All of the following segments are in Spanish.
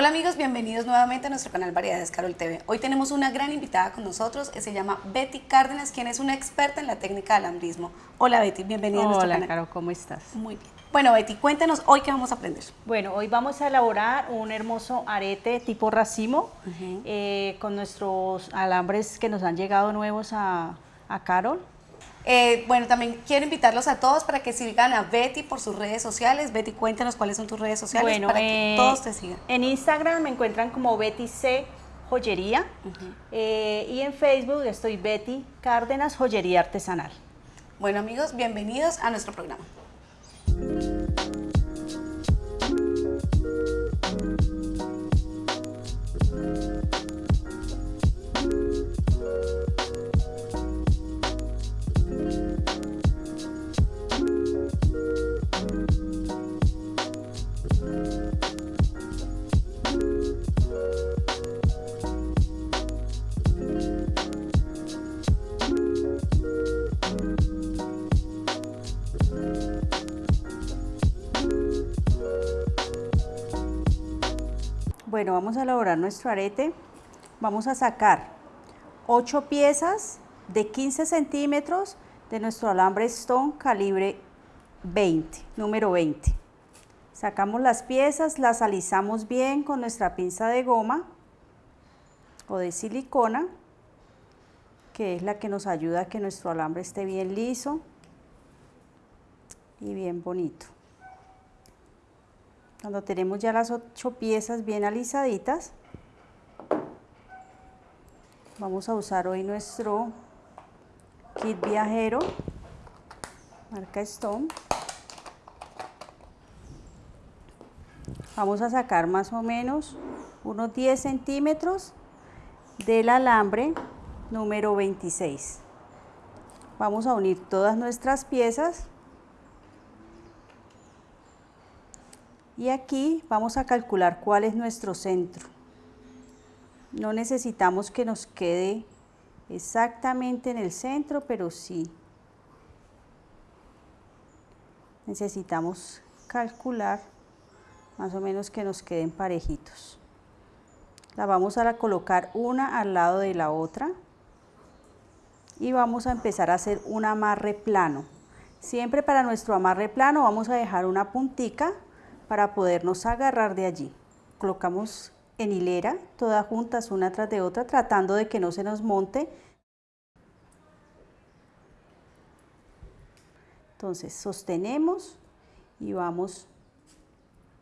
Hola amigos, bienvenidos nuevamente a nuestro canal Variedades Carol TV. Hoy tenemos una gran invitada con nosotros, se llama Betty Cárdenas, quien es una experta en la técnica del alambrismo. Hola Betty, bienvenida Hola, a nuestro canal. Caro, ¿cómo estás? Muy bien. Bueno Betty, cuéntanos hoy qué vamos a aprender. Bueno, hoy vamos a elaborar un hermoso arete tipo racimo eh, con nuestros alambres que nos han llegado nuevos a, a Carol. Eh, bueno, también quiero invitarlos a todos para que sigan a Betty por sus redes sociales. Betty, cuéntanos cuáles son tus redes sociales Bueno, para que eh, todos te sigan. En Instagram me encuentran como Betty C Joyería eh, y en Facebook estoy Betty Cárdenas Joyería Artesanal. Bueno amigos, bienvenidos a nuestro programa. Bueno, vamos a elaborar nuestro arete. Vamos a sacar 8 piezas de 15 centímetros de nuestro alambre Stone calibre 20, número 20. Sacamos las piezas, las alisamos bien con nuestra pinza de goma o de silicona, que es la que nos ayuda a que nuestro alambre esté bien liso y bien bonito. Cuando tenemos ya las ocho piezas bien alisaditas, vamos a usar hoy nuestro kit viajero, marca Stone. Vamos a sacar más o menos unos 10 centímetros del alambre número 26. Vamos a unir todas nuestras piezas y aquí vamos a calcular cuál es nuestro centro. No necesitamos que nos quede exactamente en el centro, pero sí necesitamos calcular más o menos que nos queden parejitos. La vamos a colocar una al lado de la otra y vamos a empezar a hacer un amarre plano. Siempre para nuestro amarre plano vamos a dejar una puntica para podernos agarrar de allí. Colocamos en hilera, todas juntas una tras de otra, tratando de que no se nos monte. Entonces sostenemos y vamos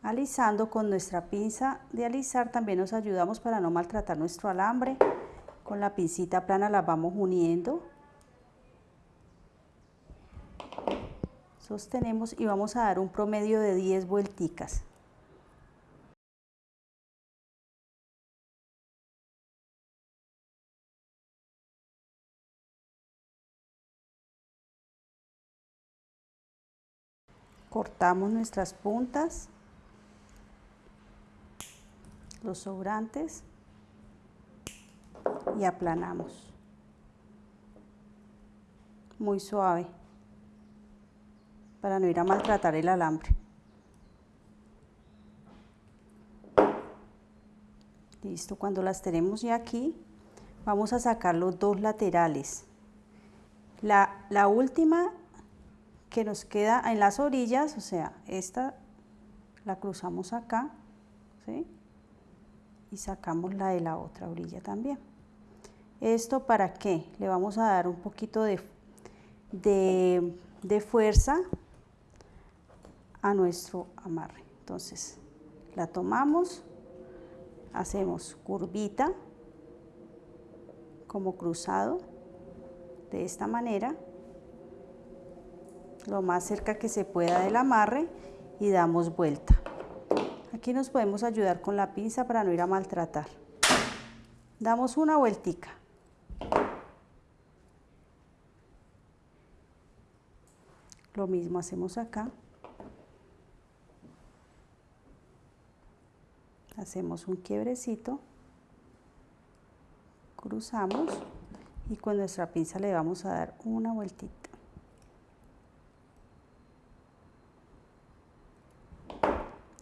alisando con nuestra pinza de alisar, también nos ayudamos para no maltratar nuestro alambre. Con la pincita plana la vamos uniendo. Sostenemos y vamos a dar un promedio de 10 vuelticas. Cortamos nuestras puntas, los sobrantes y aplanamos. Muy suave para no ir a maltratar el alambre. Listo, cuando las tenemos ya aquí, vamos a sacar los dos laterales. La, la última que nos queda en las orillas, o sea, esta la cruzamos acá, ¿sí? Y sacamos la de la otra orilla también. ¿Esto para qué? Le vamos a dar un poquito de, de, de fuerza a nuestro amarre. Entonces, la tomamos, hacemos curvita, como cruzado, de esta manera, lo más cerca que se pueda del amarre y damos vuelta. Aquí nos podemos ayudar con la pinza para no ir a maltratar. Damos una vueltica. Lo mismo hacemos acá. Hacemos un quiebrecito, cruzamos y con nuestra pinza le vamos a dar una vueltita.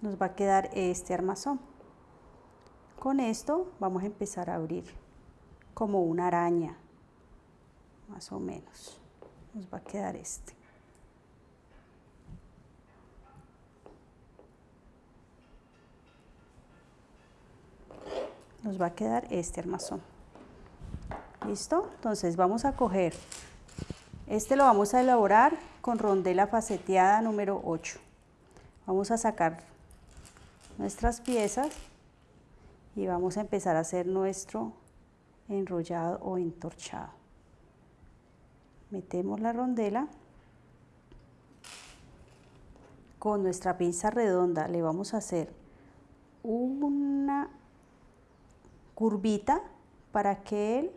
Nos va a quedar este armazón. Con esto vamos a empezar a abrir como una araña, más o menos. Nos va a quedar este. Nos va a quedar este armazón. ¿Listo? Entonces vamos a coger, este lo vamos a elaborar con rondela faceteada número 8. Vamos a sacar nuestras piezas y vamos a empezar a hacer nuestro enrollado o entorchado. Metemos la rondela. Con nuestra pinza redonda le vamos a hacer una curvita para que el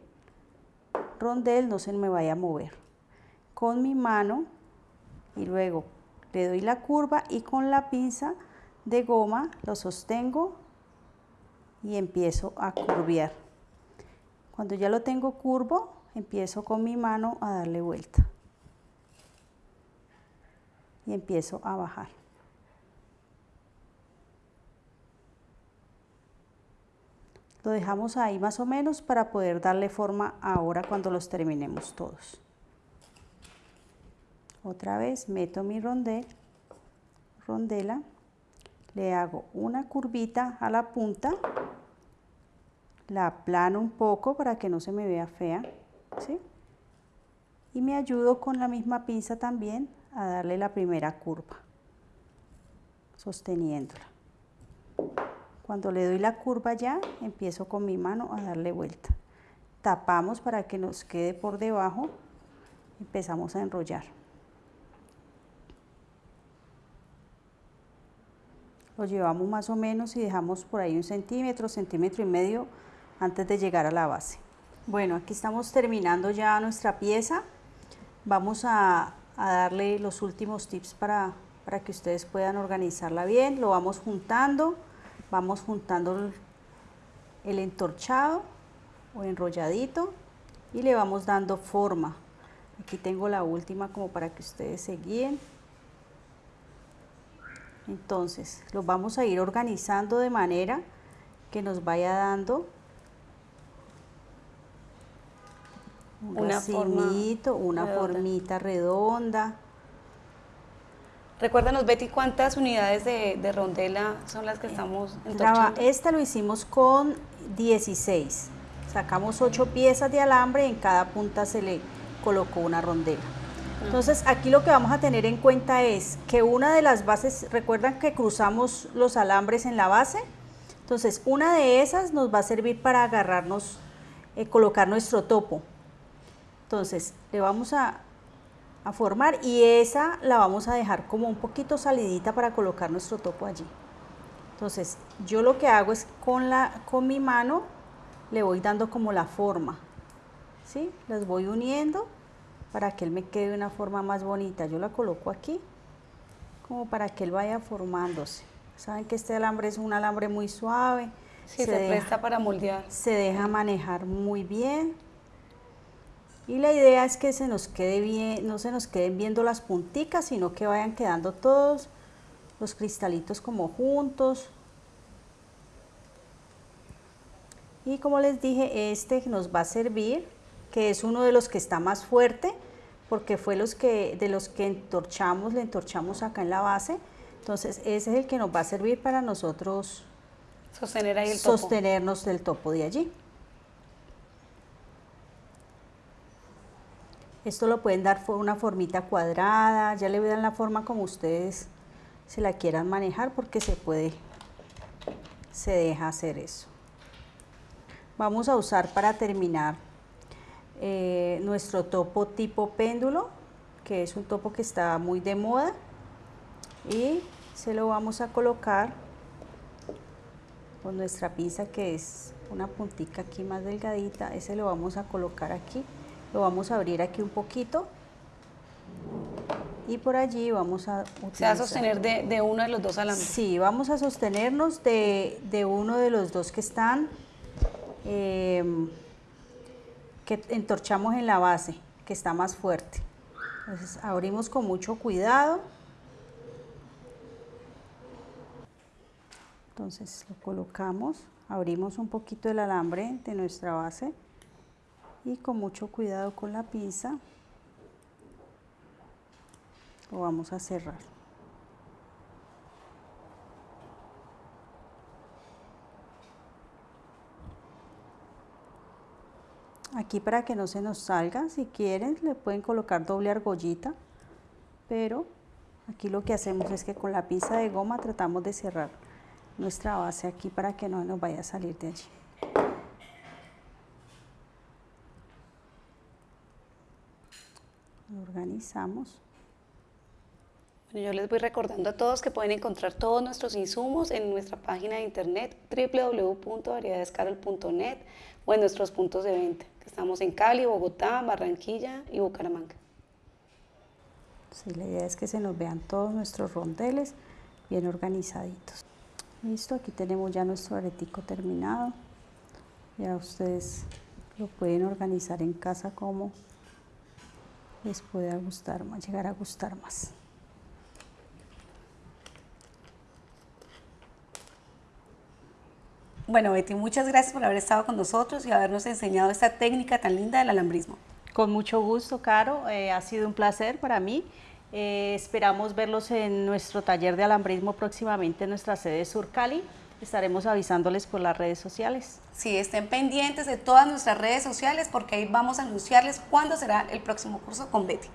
rondel no se me vaya a mover. Con mi mano y luego le doy la curva y con la pinza de goma lo sostengo y empiezo a curviar. Cuando ya lo tengo curvo, empiezo con mi mano a darle vuelta. Y empiezo a bajar. Lo dejamos ahí más o menos para poder darle forma ahora cuando los terminemos todos. Otra vez meto mi rondel, rondela, le hago una curvita a la punta, la aplano un poco para que no se me vea fea, ¿sí? Y me ayudo con la misma pinza también a darle la primera curva, sosteniéndola. Cuando le doy la curva ya, empiezo con mi mano a darle vuelta. Tapamos para que nos quede por debajo, empezamos a enrollar. Lo llevamos más o menos y dejamos por ahí un centímetro, centímetro y medio antes de llegar a la base. Bueno, aquí estamos terminando ya nuestra pieza. Vamos a, darle los últimos tips para, para que ustedes puedan organizarla bien. Lo vamos juntando vamos juntando el entorchado o enrolladito y le vamos dando forma. Aquí tengo la última como para que ustedes se guíen. Entonces, los vamos a ir organizando de manera que nos vaya dando un una una formita redonda. Recuérdanos, Betty, ¿cuántas unidades de, rondela son las que estamos entorchando? Esta lo hicimos con 16. Sacamos 8 piezas de alambre y en cada punta se le colocó una rondela. Entonces, aquí lo que vamos a tener en cuenta es que una de las bases, recuerdan que cruzamos los alambres en la base, entonces una de esas nos va a servir para agarrarnos, eh, colocar nuestro topo. Entonces, le vamos a a formar y esa la vamos a dejar como un poquito salidita para colocar nuestro topo allí. Entonces yo lo que hago es con, la, con mi mano le voy dando como la forma, ¿sí? Las voy uniendo para que él me quede de una forma más bonita. Yo la coloco aquí como para que él vaya formándose. Saben que este alambre es un alambre muy suave. se, presta para moldear. Se deja manejar muy bien. Y la idea es que se nos quede bien, no se nos queden viendo las punticas, sino que vayan quedando todos los cristalitos como juntos. Y como les dije, este nos va a servir, que es uno de los que está más fuerte, porque fue los que, de los que entorchamos, le entorchamos acá en la base. Entonces ese es el que nos va a servir para nosotros Sostener ahí el sostenernos del topo de allí. Esto lo pueden dar una formita cuadrada, ya le dan la forma como ustedes se la quieran manejar porque se puede, se deja hacer eso. Vamos a usar para terminar eh, nuestro topo tipo péndulo, que es un topo que está muy de moda y se lo vamos a colocar con nuestra pinza que es una puntica aquí más delgadita, ese lo vamos a colocar aquí lo vamos a abrir aquí un poquito y por allí vamos a utilizar. ¿Se va a sostener de, uno de los dos alambres? Sí, vamos a sostenernos de, uno de los dos que están, em, que entorchamos en la base, que está más fuerte. Entonces abrimos con mucho cuidado. Entonces lo colocamos abrimos un poquito el alambre de nuestra base y con mucho cuidado con la pinza lo vamos a cerrar. Aquí para que no se nos salga, si quieren le pueden colocar doble argollita, pero aquí lo que hacemos es que con la pinza de goma tratamos de cerrar nuestra base aquí para que no nos vaya a salir de allí. Organizamos. Bueno, yo les voy recordando a todos que pueden encontrar todos nuestros insumos en nuestra página de internet www.variedadescarol.net o en nuestros puntos de venta, que estamos en Cali, Bogotá, Barranquilla y Bucaramanga. Sí, la idea es que se nos vean todos nuestros rondeles bien organizaditos. Listo, aquí tenemos ya nuestro aretico terminado. Ya ustedes lo pueden organizar en casa como les pueda gustar más, llegar a gustar más. Bueno, Betty, muchas gracias por haber estado con nosotros y habernos enseñado esta técnica tan linda del alambrismo. Con mucho gusto, Caro. Eh, ha sido un placer para mí. Eh, esperamos verlos en nuestro taller de alambrismo próximamente en nuestra sede Sur Cali. Estaremos avisándoles por las redes sociales. Sí, estén pendientes de todas nuestras redes sociales porque ahí vamos a anunciarles cuándo será el próximo curso con Betty.